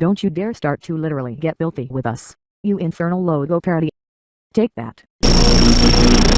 Don't you dare start to literally get filthy with us, you infernal logo parody. Take that.